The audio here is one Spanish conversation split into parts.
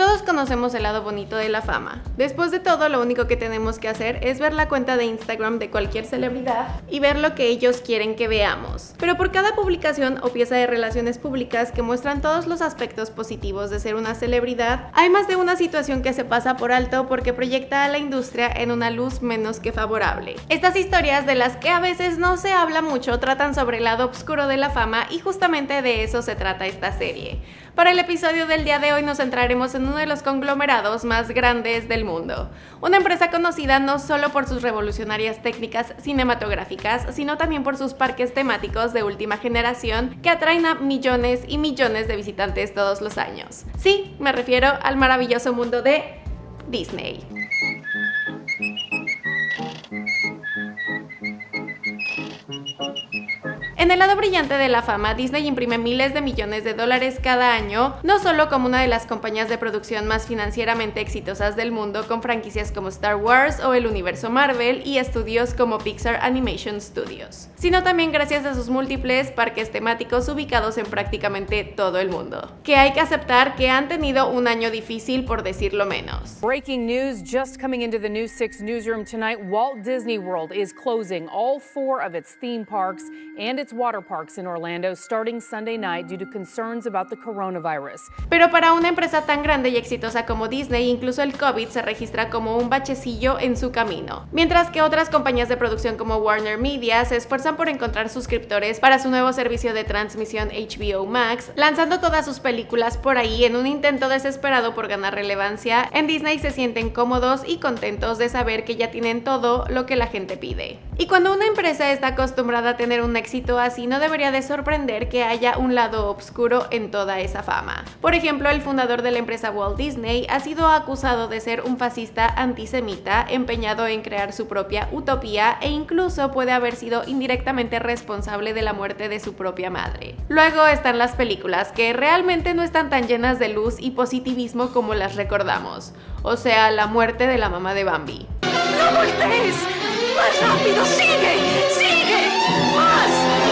Todos conocemos el lado bonito de la fama. Después de todo, lo único que tenemos que hacer es ver la cuenta de Instagram de cualquier celebridad y ver lo que ellos quieren que veamos. Pero por cada publicación o pieza de relaciones públicas que muestran todos los aspectos positivos de ser una celebridad, hay más de una situación que se pasa por alto porque proyecta a la industria en una luz menos que favorable. Estas historias de las que a veces no se habla mucho tratan sobre el lado oscuro de la fama y justamente de eso se trata esta serie. Para el episodio del día de hoy nos centraremos en uno de los conglomerados más grandes del mundo. Una empresa conocida no solo por sus revolucionarias técnicas cinematográficas, sino también por sus parques temáticos de última generación que atraen a millones y millones de visitantes todos los años. Sí, me refiero al maravilloso mundo de Disney. En el lado brillante de la fama, Disney imprime miles de millones de dólares cada año, no solo como una de las compañías de producción más financieramente exitosas del mundo con franquicias como Star Wars o el universo Marvel y estudios como Pixar Animation Studios, sino también gracias a sus múltiples parques temáticos ubicados en prácticamente todo el mundo, que hay que aceptar que han tenido un año difícil por decirlo menos. Breaking news just coming into the News 6 newsroom tonight, Walt Disney World is closing all four of its theme parks and its water parks in Orlando starting Sunday night due to concerns about the coronavirus. Pero para una empresa tan grande y exitosa como Disney, incluso el COVID se registra como un bachecillo en su camino. Mientras que otras compañías de producción como Warner Media se esfuerzan por encontrar suscriptores para su nuevo servicio de transmisión HBO Max, lanzando todas sus películas por ahí en un intento desesperado por ganar relevancia, en Disney se sienten cómodos y contentos de saber que ya tienen todo lo que la gente pide. Y cuando una empresa está acostumbrada a tener un éxito así, no debería de sorprender que haya un lado oscuro en toda esa fama. Por ejemplo, el fundador de la empresa Walt Disney ha sido acusado de ser un fascista antisemita empeñado en crear su propia utopía e incluso puede haber sido indirectamente responsable de la muerte de su propia madre. Luego están las películas, que realmente no están tan llenas de luz y positivismo como las recordamos, o sea, la muerte de la mamá de Bambi. ¡No voltees! ¡Más rápido! ¡Sigue! ¡Sigue! ¡Más!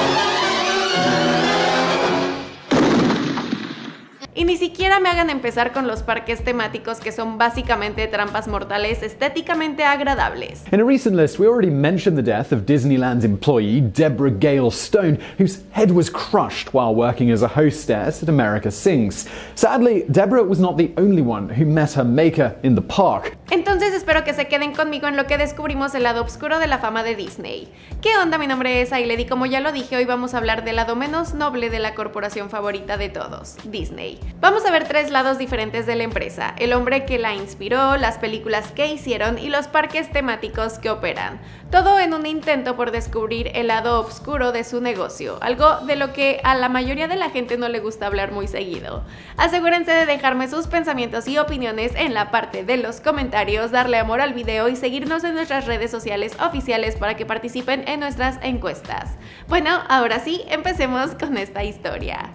Ni siquiera me hagan empezar con los parques temáticos que son básicamente trampas mortales estéticamente agradables. In a recent list, we already mentioned the death of Disneyland's employee, Deborah Gale Stone, whose head was crushed while working as a hostess at America Sings. Sadly, Deborah was not the only one who met her maker in the park. Entonces espero que se queden conmigo en lo que descubrimos el lado oscuro de la fama de Disney. ¿Qué onda? Mi nombre es Ailed y como ya lo dije, hoy vamos a hablar del lado menos noble de la corporación favorita de todos, Disney. Vamos a ver tres lados diferentes de la empresa, el hombre que la inspiró, las películas que hicieron y los parques temáticos que operan. Todo en un intento por descubrir el lado oscuro de su negocio, algo de lo que a la mayoría de la gente no le gusta hablar muy seguido. Asegúrense de dejarme sus pensamientos y opiniones en la parte de los comentarios, darle amor al video y seguirnos en nuestras redes sociales oficiales para que participen en nuestras encuestas. Bueno, ahora sí, empecemos con esta historia.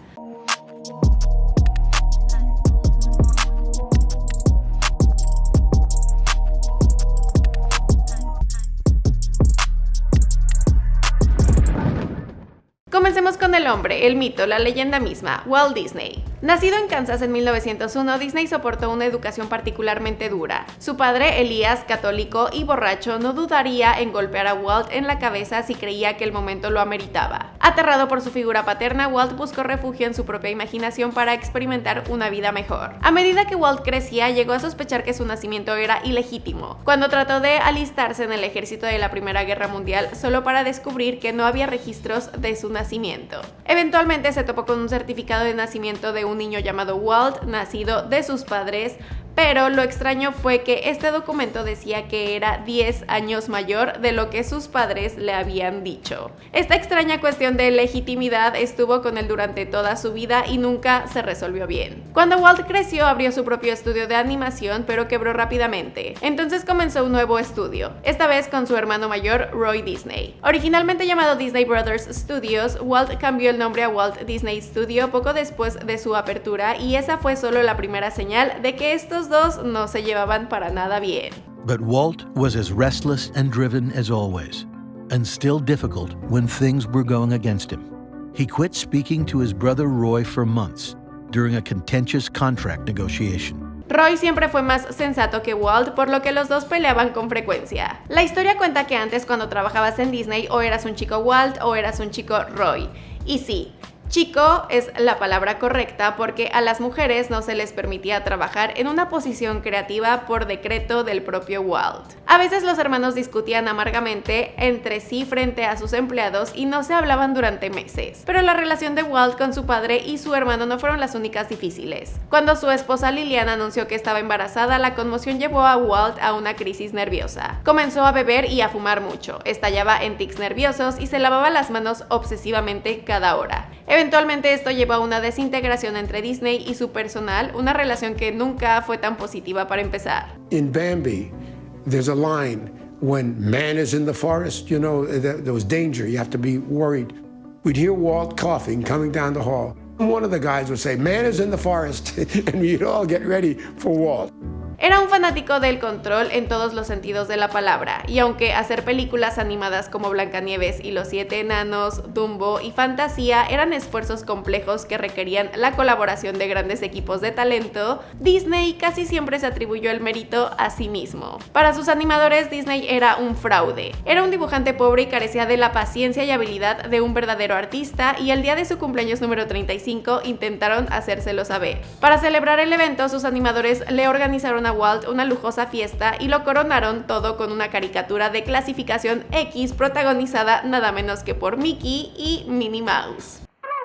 Comencemos con el hombre, el mito, la leyenda misma, Walt Disney. Nacido en Kansas en 1901, Disney soportó una educación particularmente dura. Su padre, Elías, católico y borracho, no dudaría en golpear a Walt en la cabeza si creía que el momento lo ameritaba. Aterrado por su figura paterna, Walt buscó refugio en su propia imaginación para experimentar una vida mejor. A medida que Walt crecía, llegó a sospechar que su nacimiento era ilegítimo. Cuando trató de alistarse en el ejército de la Primera Guerra Mundial, solo para descubrir que no había registros de su nacimiento. Eventualmente se topó con un certificado de nacimiento de un niño llamado Walt, nacido de sus padres, pero lo extraño fue que este documento decía que era 10 años mayor de lo que sus padres le habían dicho. Esta extraña cuestión de legitimidad estuvo con él durante toda su vida y nunca se resolvió bien. Cuando Walt creció abrió su propio estudio de animación pero quebró rápidamente. Entonces comenzó un nuevo estudio, esta vez con su hermano mayor Roy Disney. Originalmente llamado Disney Brothers Studios, Walt cambió el nombre a Walt Disney Studio poco después de su apertura y esa fue solo la primera señal de que estos dos no se llevaban para nada bien. But Walt was as restless and driven as always, and still difficult when things were going against him. He quit speaking to his brother Roy for months during a contentious contract negotiation. Roy siempre fue más sensato que Walt, por lo que los dos peleaban con frecuencia. La historia cuenta que antes cuando trabajabas en Disney o eras un chico Walt o eras un chico Roy. Y sí, Chico es la palabra correcta porque a las mujeres no se les permitía trabajar en una posición creativa por decreto del propio Walt. A veces los hermanos discutían amargamente entre sí frente a sus empleados y no se hablaban durante meses. Pero la relación de Walt con su padre y su hermano no fueron las únicas difíciles. Cuando su esposa Lilian anunció que estaba embarazada, la conmoción llevó a Walt a una crisis nerviosa. Comenzó a beber y a fumar mucho, estallaba en tics nerviosos y se lavaba las manos obsesivamente cada hora. Eventualmente esto llevó a una desintegración entre Disney y su personal, una relación que nunca fue tan positiva para empezar. In Bambi, there's a line when man is in the forest, you know, there was danger, you have to be worried. We'd hear Walt coughing coming down the hall. One of the guys would say, man is in the forest, and we'd all get ready for Walt. Era un fanático del control en todos los sentidos de la palabra, y aunque hacer películas animadas como Blancanieves y los Siete Enanos, Dumbo y Fantasía eran esfuerzos complejos que requerían la colaboración de grandes equipos de talento, Disney casi siempre se atribuyó el mérito a sí mismo. Para sus animadores, Disney era un fraude. Era un dibujante pobre y carecía de la paciencia y habilidad de un verdadero artista, y el día de su cumpleaños número 35 intentaron hacérselo saber. Para celebrar el evento, sus animadores le organizaron a Walt una lujosa fiesta y lo coronaron todo con una caricatura de clasificación X protagonizada nada menos que por Mickey y Minnie Mouse.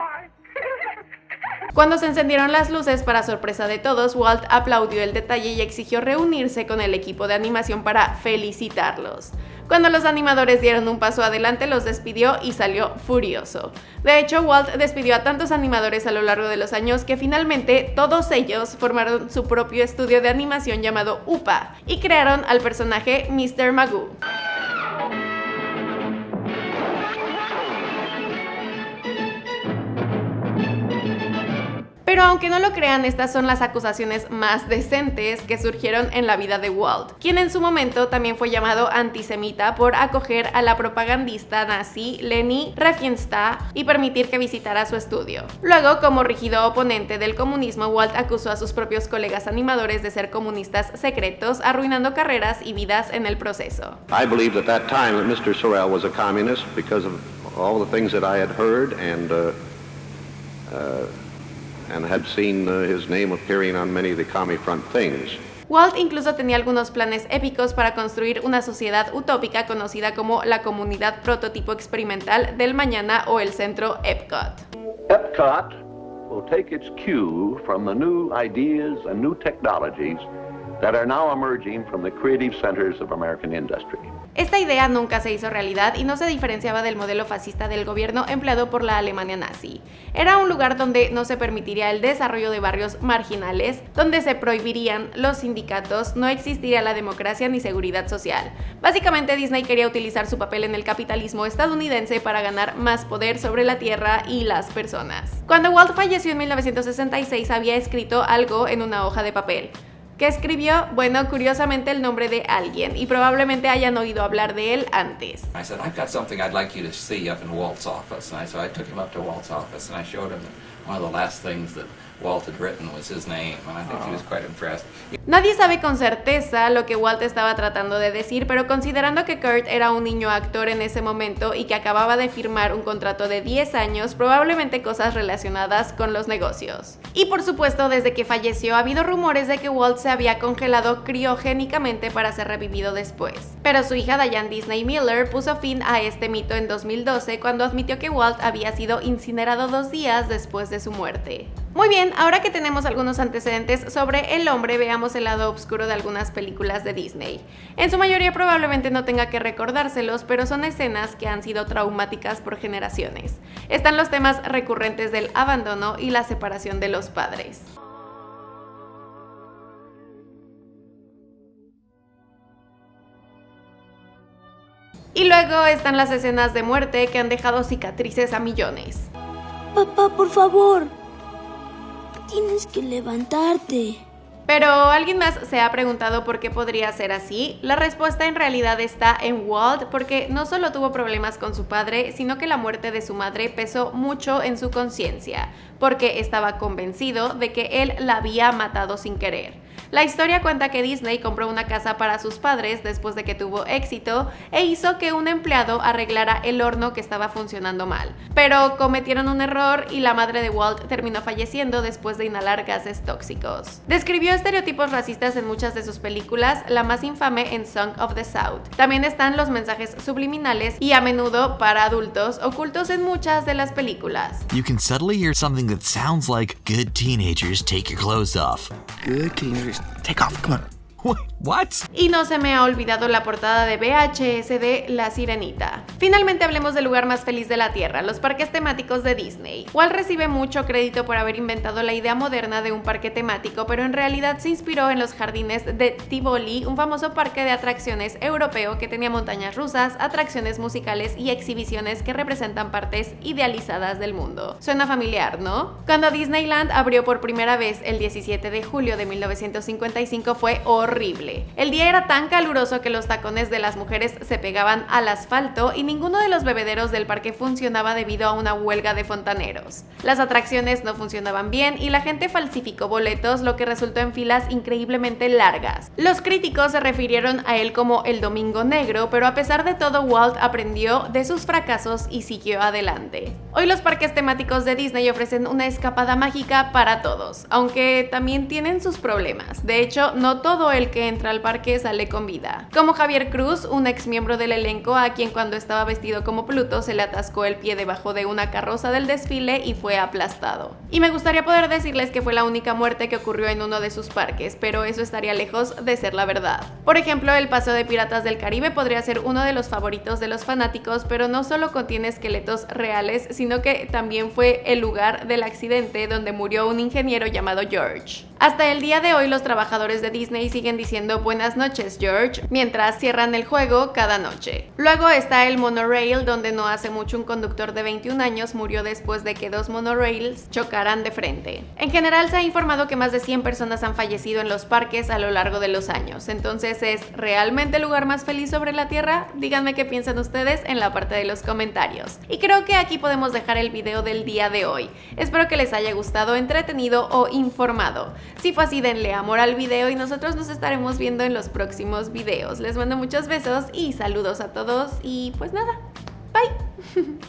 Cuando se encendieron las luces, para sorpresa de todos, Walt aplaudió el detalle y exigió reunirse con el equipo de animación para felicitarlos. Cuando los animadores dieron un paso adelante, los despidió y salió furioso. De hecho, Walt despidió a tantos animadores a lo largo de los años que finalmente todos ellos formaron su propio estudio de animación llamado UPA y crearon al personaje Mr. Magoo. Pero aunque no lo crean, estas son las acusaciones más decentes que surgieron en la vida de Walt, quien en su momento también fue llamado antisemita por acoger a la propagandista nazi Leni Riefenstahl y permitir que visitara su estudio. Luego, como rígido oponente del comunismo, Walt acusó a sus propios colegas animadores de ser comunistas secretos, arruinando carreras y vidas en el proceso. I believe at that time that Mr. Sorrell was a communist because of all the things that I had uh, uh, and had seen uh, his name appearing on many of the Commie Front things. Walt incluso tenía algunos planes épicos para construir una sociedad utópica conocida como la Comunidad Prototipo Experimental del Mañana o el Centro Epcot. Epcot will take its cue from the new ideas and new technologies that are now emerging from the creative centers of American industry. Esta idea nunca se hizo realidad y no se diferenciaba del modelo fascista del gobierno empleado por la Alemania nazi. Era un lugar donde no se permitiría el desarrollo de barrios marginales, donde se prohibirían los sindicatos, no existiría la democracia ni seguridad social. Básicamente Disney quería utilizar su papel en el capitalismo estadounidense para ganar más poder sobre la tierra y las personas. Cuando Walt falleció en 1966 había escrito algo en una hoja de papel que escribió, bueno, curiosamente el nombre de alguien y probablemente hayan oído hablar de él antes. I said, I've got something I'd like you to see up in Walt's office. And I, so I took him up to Walt's office and I showed him one of the last things that Walt had written was his name, and I think he was quite impressed. Nadie sabe con certeza lo que Walt estaba tratando de decir, pero considerando que Kurt era un niño actor en ese momento y que acababa de firmar un contrato de 10 años, probablemente cosas relacionadas con los negocios. Y por supuesto, desde que falleció ha habido rumores de que Walt se había congelado criogénicamente para ser revivido después. Pero su hija Diane Disney Miller puso fin a este mito en 2012 cuando admitió que Walt había sido incinerado dos días después de su muerte. Muy bien, ahora que tenemos algunos antecedentes sobre el hombre, veamos el lado oscuro de algunas películas de Disney. En su mayoría probablemente no tenga que recordárselos, pero son escenas que han sido traumáticas por generaciones. Están los temas recurrentes del abandono y la separación de los padres. Y luego están las escenas de muerte que han dejado cicatrices a millones. Papá, por favor, Tienes que levantarte. Pero ¿alguien más se ha preguntado por qué podría ser así? La respuesta en realidad está en Walt porque no solo tuvo problemas con su padre, sino que la muerte de su madre pesó mucho en su conciencia, porque estaba convencido de que él la había matado sin querer. La historia cuenta que Disney compró una casa para sus padres después de que tuvo éxito e hizo que un empleado arreglara el horno que estaba funcionando mal. Pero cometieron un error y la madre de Walt terminó falleciendo después de inhalar gases tóxicos. Describió estereotipos racistas en muchas de sus películas, la más infame en Song of the South. También están los mensajes subliminales y a menudo para adultos ocultos en muchas de las películas. You can subtly hear something that sounds like good teenagers take your clothes off. Good teenagers take off. Come on. What? Y no se me ha olvidado la portada de VHS de La Sirenita. Finalmente hablemos del lugar más feliz de la Tierra, los parques temáticos de Disney. Walt recibe mucho crédito por haber inventado la idea moderna de un parque temático, pero en realidad se inspiró en los jardines de Tivoli, un famoso parque de atracciones europeo que tenía montañas rusas, atracciones musicales y exhibiciones que representan partes idealizadas del mundo. Suena familiar, ¿no? Cuando Disneyland abrió por primera vez el 17 de julio de 1955 fue horrible. El día era tan caluroso que los tacones de las mujeres se pegaban al asfalto y ninguno de los bebederos del parque funcionaba debido a una huelga de fontaneros. Las atracciones no funcionaban bien y la gente falsificó boletos, lo que resultó en filas increíblemente largas. Los críticos se refirieron a él como el Domingo Negro, pero a pesar de todo Walt aprendió de sus fracasos y siguió adelante. Hoy los parques temáticos de Disney ofrecen una escapada mágica para todos, aunque también tienen sus problemas. De hecho, no todo el que entra al parque sale con vida. Como Javier Cruz, un ex miembro del elenco a quien cuando estaba vestido como Pluto se le atascó el pie debajo de una carroza del desfile y fue aplastado. Y me gustaría poder decirles que fue la única muerte que ocurrió en uno de sus parques, pero eso estaría lejos de ser la verdad. Por ejemplo, el Paseo de Piratas del Caribe podría ser uno de los favoritos de los fanáticos, pero no solo contiene esqueletos reales, sino que también fue el lugar del accidente donde murió un ingeniero llamado George. Hasta el día de hoy los trabajadores de Disney siguen buenas noches George mientras cierran el juego cada noche. Luego está el monorail donde no hace mucho un conductor de 21 años murió después de que dos monorails chocaran de frente. En general se ha informado que más de 100 personas han fallecido en los parques a lo largo de los años, entonces ¿es realmente el lugar más feliz sobre la Tierra? Díganme qué piensan ustedes en la parte de los comentarios. Y creo que aquí podemos dejar el video del día de hoy. Espero que les haya gustado, entretenido o informado. Si fue así, denle amor al video y nosotros nos estaremos viendo en los próximos videos. Les mando muchos besos y saludos a todos y pues nada, bye.